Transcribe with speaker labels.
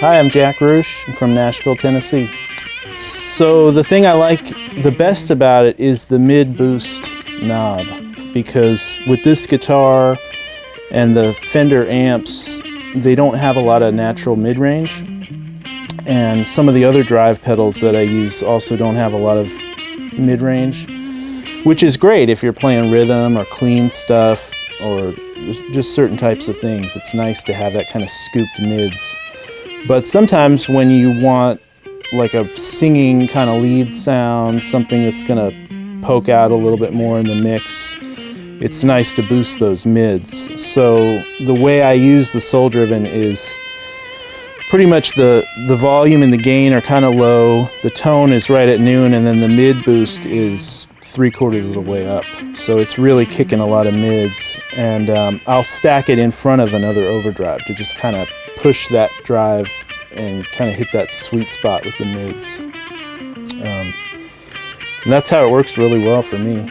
Speaker 1: Hi, I'm Jack Roosh. I'm from Nashville, Tennessee. So the thing I like the best about it is the mid boost knob because with this guitar and the Fender amps, they don't have a lot of natural mid range. And some of the other drive pedals that I use also don't have a lot of mid range, which is great if you're playing rhythm or clean stuff or just certain types of things. It's nice to have that kind of scooped mids. But sometimes when you want like a singing kind of lead sound, something that's gonna poke out a little bit more in the mix, it's nice to boost those mids. So the way I use the Soul Driven is pretty much the, the volume and the gain are kind of low, the tone is right at noon, and then the mid boost is three quarters of the way up. So it's really kicking a lot of mids, and um, I'll stack it in front of another overdrive to just kind of push that drive and kind of hit that sweet spot with the mids. Um, and that's how it works really well for me.